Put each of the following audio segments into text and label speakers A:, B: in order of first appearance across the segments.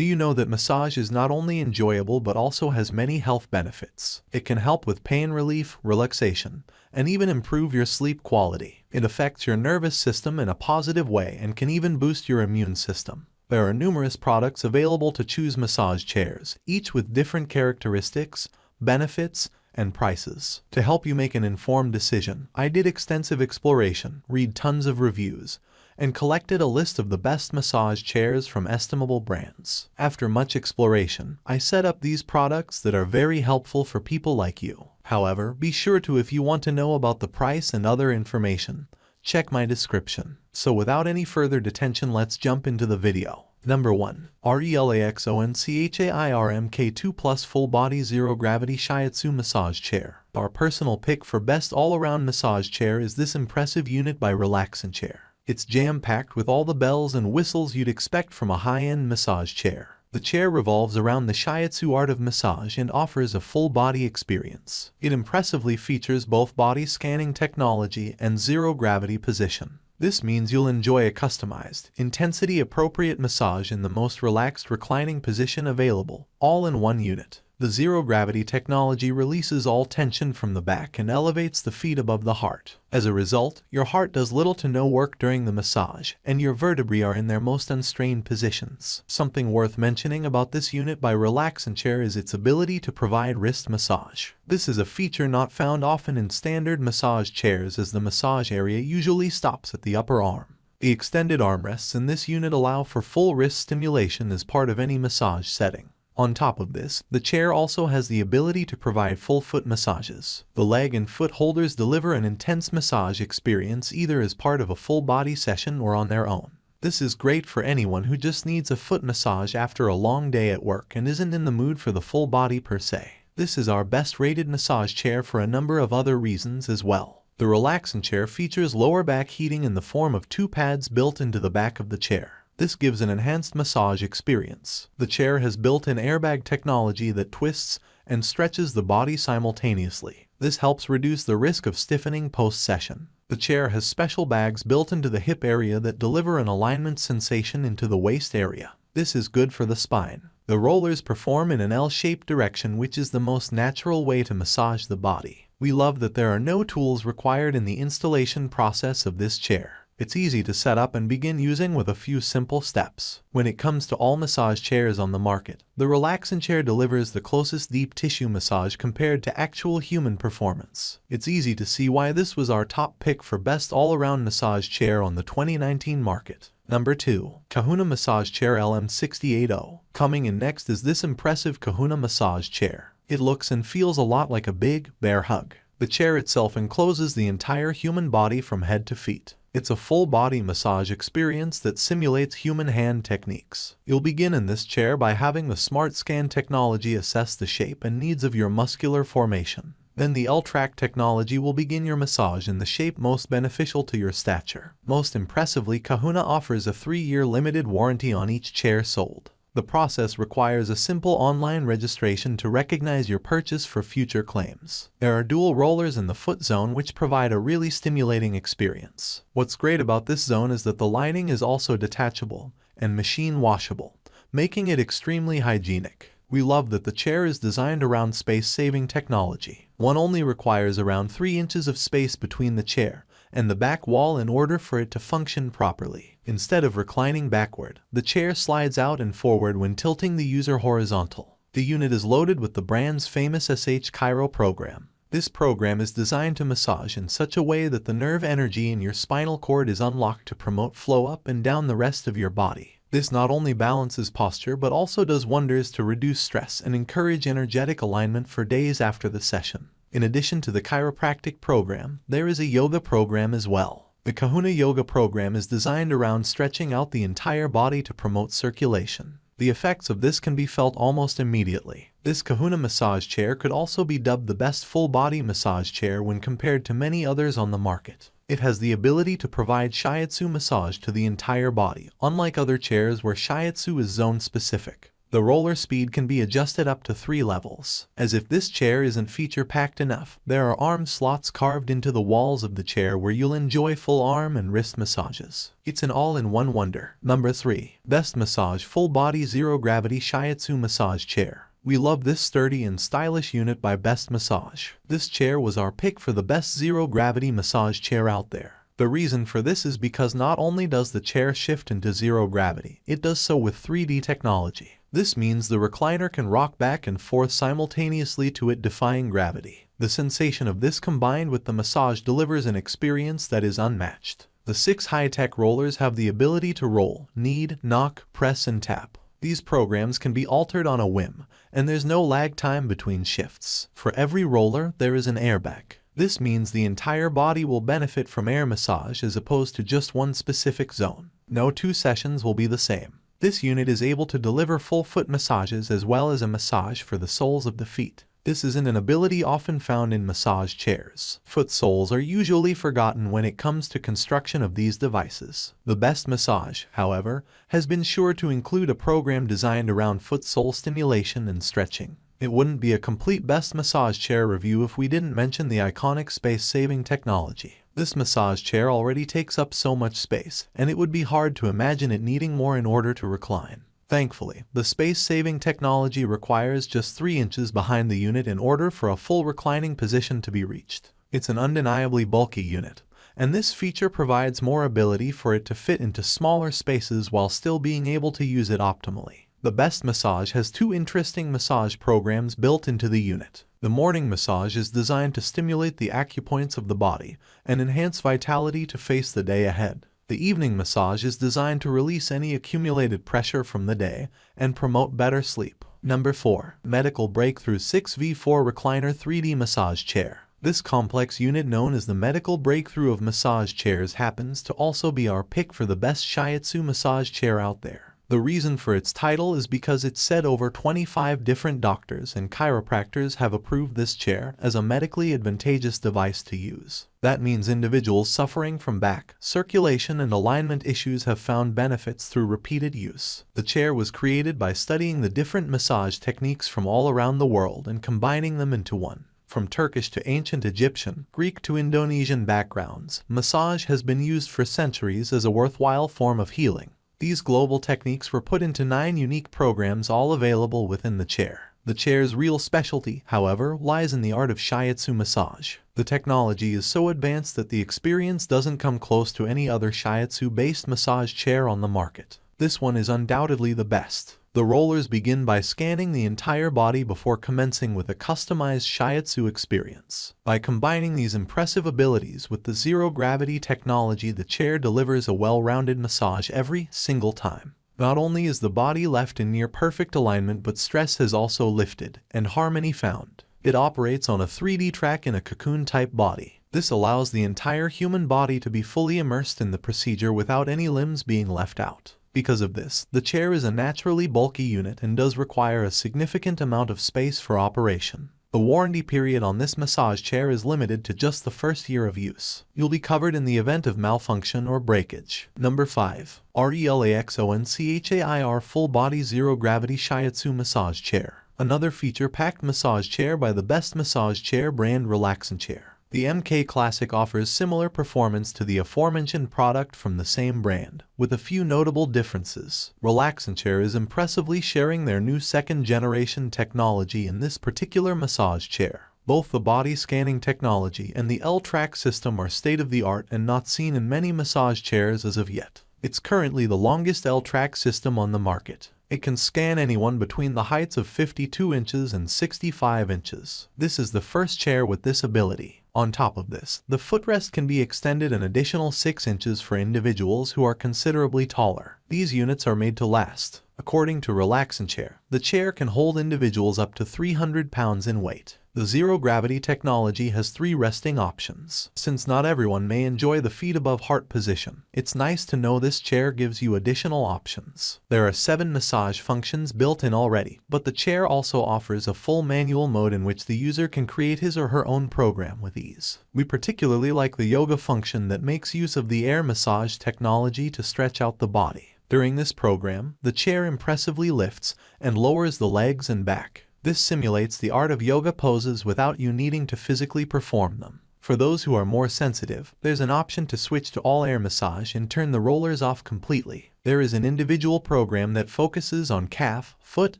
A: Do you know that massage is not only enjoyable but also has many health benefits? It can help with pain relief, relaxation, and even improve your sleep quality. It affects your nervous system in a positive way and can even boost your immune system. There are numerous products available to choose massage chairs, each with different characteristics, benefits, and prices. To help you make an informed decision, I did extensive exploration, read tons of reviews, and collected a list of the best massage chairs from estimable brands. After much exploration, I set up these products that are very helpful for people like you. However, be sure to if you want to know about the price and other information, check my description. So without any further detention let's jump into the video. Number 1. RELAXONCHAIRMK2 Plus Full Body Zero Gravity Shiatsu Massage Chair. Our personal pick for best all-around massage chair is this impressive unit by Relaxonchair. It's jam-packed with all the bells and whistles you'd expect from a high-end massage chair. The chair revolves around the shiatsu art of massage and offers a full-body experience. It impressively features both body scanning technology and zero-gravity position. This means you'll enjoy a customized, intensity-appropriate massage in the most relaxed reclining position available, all in one unit. The zero-gravity technology releases all tension from the back and elevates the feet above the heart. As a result, your heart does little to no work during the massage, and your vertebrae are in their most unstrained positions. Something worth mentioning about this unit by Relaxonchair is its ability to provide wrist massage. This is a feature not found often in standard massage chairs as the massage area usually stops at the upper arm. The extended armrests in this unit allow for full wrist stimulation as part of any massage setting. On top of this, the chair also has the ability to provide full foot massages. The leg and foot holders deliver an intense massage experience either as part of a full body session or on their own. This is great for anyone who just needs a foot massage after a long day at work and isn't in the mood for the full body per se. This is our best rated massage chair for a number of other reasons as well. The Relaxonchair features lower back heating in the form of two pads built into the back of the chair. This gives an enhanced massage experience. The chair has built-in airbag technology that twists and stretches the body simultaneously. This helps reduce the risk of stiffening post-session. The chair has special bags built into the hip area that deliver an alignment sensation into the waist area. This is good for the spine. The rollers perform in an L-shaped direction which is the most natural way to massage the body. We love that there are no tools required in the installation process of this chair. It's easy to set up and begin using with a few simple steps. When it comes to all massage chairs on the market, the Relaxonchair delivers the closest deep tissue massage compared to actual human performance. It's easy to see why this was our top pick for best all-around massage chair on the 2019 market. Number 2. Kahuna Massage Chair LM680. Coming in next is this impressive Kahuna massage chair. It looks and feels a lot like a big, bear hug. The chair itself encloses the entire human body from head to feet. It's a full-body massage experience that simulates human hand techniques. You'll begin in this chair by having the Smart Scan technology assess the shape and needs of your muscular formation. Then the L-Track technology will begin your massage in the shape most beneficial to your stature. Most impressively, Kahuna offers a 3-year limited warranty on each chair sold. The process requires a simple online registration to recognize your purchase for future claims. There are dual rollers in the foot zone which provide a really stimulating experience. What's great about this zone is that the lining is also detachable and machine washable, making it extremely hygienic. We love that the chair is designed around space-saving technology. One only requires around 3 inches of space between the chair and the back wall in order for it to function properly. Instead of reclining backward, the chair slides out and forward when tilting the user horizontal. The unit is loaded with the brand's famous SH Chiro program. This program is designed to massage in such a way that the nerve energy in your spinal cord is unlocked to promote flow up and down the rest of your body. This not only balances posture but also does wonders to reduce stress and encourage energetic alignment for days after the session. In addition to the chiropractic program, there is a yoga program as well. The Kahuna Yoga program is designed around stretching out the entire body to promote circulation. The effects of this can be felt almost immediately. This Kahuna massage chair could also be dubbed the best full-body massage chair when compared to many others on the market. It has the ability to provide shiatsu massage to the entire body, unlike other chairs where shiatsu is zone-specific. The roller speed can be adjusted up to 3 levels. As if this chair isn't feature-packed enough, there are arm slots carved into the walls of the chair where you'll enjoy full arm and wrist massages. It's an all-in-one wonder. Number 3. Best Massage Full Body Zero Gravity Shiatsu Massage Chair. We love this sturdy and stylish unit by Best Massage. This chair was our pick for the best zero-gravity massage chair out there. The reason for this is because not only does the chair shift into zero gravity, it does so with 3D technology. This means the recliner can rock back and forth simultaneously to it defying gravity. The sensation of this combined with the massage delivers an experience that is unmatched. The six high-tech rollers have the ability to roll, knead, knock, press, and tap. These programs can be altered on a whim, and there's no lag time between shifts. For every roller, there is an airbag. This means the entire body will benefit from air massage as opposed to just one specific zone. No two sessions will be the same. This unit is able to deliver full foot massages as well as a massage for the soles of the feet. This isn't an ability often found in massage chairs. Foot soles are usually forgotten when it comes to construction of these devices. The best massage, however, has been sure to include a program designed around foot sole stimulation and stretching. It wouldn't be a complete best massage chair review if we didn't mention the iconic space-saving technology. This massage chair already takes up so much space, and it would be hard to imagine it needing more in order to recline. Thankfully, the space-saving technology requires just 3 inches behind the unit in order for a full reclining position to be reached. It's an undeniably bulky unit, and this feature provides more ability for it to fit into smaller spaces while still being able to use it optimally. The Best Massage has two interesting massage programs built into the unit. The morning massage is designed to stimulate the acupoints of the body and enhance vitality to face the day ahead. The evening massage is designed to release any accumulated pressure from the day and promote better sleep. Number 4. Medical Breakthrough 6v4 Recliner 3D Massage Chair. This complex unit known as the medical breakthrough of massage chairs happens to also be our pick for the best shiatsu massage chair out there. The reason for its title is because it's said over 25 different doctors and chiropractors have approved this chair as a medically advantageous device to use. That means individuals suffering from back, circulation, and alignment issues have found benefits through repeated use. The chair was created by studying the different massage techniques from all around the world and combining them into one. From Turkish to ancient Egyptian, Greek to Indonesian backgrounds, massage has been used for centuries as a worthwhile form of healing. These global techniques were put into nine unique programs all available within the chair. The chair's real specialty, however, lies in the art of shiatsu massage. The technology is so advanced that the experience doesn't come close to any other shiatsu-based massage chair on the market. This one is undoubtedly the best. The rollers begin by scanning the entire body before commencing with a customized shiatsu experience. By combining these impressive abilities with the zero-gravity technology the chair delivers a well-rounded massage every single time. Not only is the body left in near-perfect alignment but stress has also lifted and harmony found. It operates on a 3D track in a cocoon-type body. This allows the entire human body to be fully immersed in the procedure without any limbs being left out. Because of this, the chair is a naturally bulky unit and does require a significant amount of space for operation. The warranty period on this massage chair is limited to just the first year of use. You'll be covered in the event of malfunction or breakage. Number 5. RELAXONCHAIR Full Body Zero Gravity Shiatsu Massage Chair. Another feature-packed massage chair by the best massage chair brand Relaxonchair. The MK Classic offers similar performance to the aforementioned product from the same brand, with a few notable differences. Relaxonchair is impressively sharing their new second-generation technology in this particular massage chair. Both the body scanning technology and the L-Track system are state-of-the-art and not seen in many massage chairs as of yet. It's currently the longest L-Track system on the market. It can scan anyone between the heights of 52 inches and 65 inches. This is the first chair with this ability. On top of this, the footrest can be extended an additional 6 inches for individuals who are considerably taller. These units are made to last. According to Relaxonchair, the chair can hold individuals up to 300 pounds in weight. The zero-gravity technology has three resting options. Since not everyone may enjoy the feet above heart position, it's nice to know this chair gives you additional options. There are seven massage functions built in already, but the chair also offers a full manual mode in which the user can create his or her own program with ease. We particularly like the yoga function that makes use of the air massage technology to stretch out the body. During this program, the chair impressively lifts and lowers the legs and back. This simulates the art of yoga poses without you needing to physically perform them. For those who are more sensitive, there's an option to switch to all air massage and turn the rollers off completely. There is an individual program that focuses on calf, foot,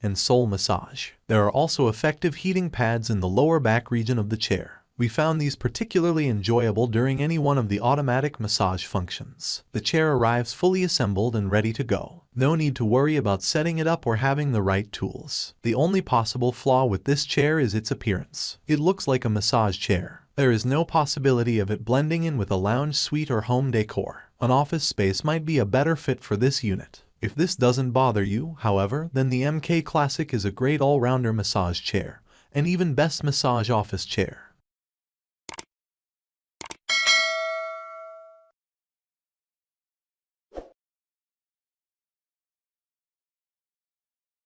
A: and sole massage. There are also effective heating pads in the lower back region of the chair. We found these particularly enjoyable during any one of the automatic massage functions. The chair arrives fully assembled and ready to go. No need to worry about setting it up or having the right tools. The only possible flaw with this chair is its appearance. It looks like a massage chair. There is no possibility of it blending in with a lounge suite or home decor. An office space might be a better fit for this unit. If this doesn't bother you, however, then the MK Classic is a great all-rounder massage chair, and even best massage office chair.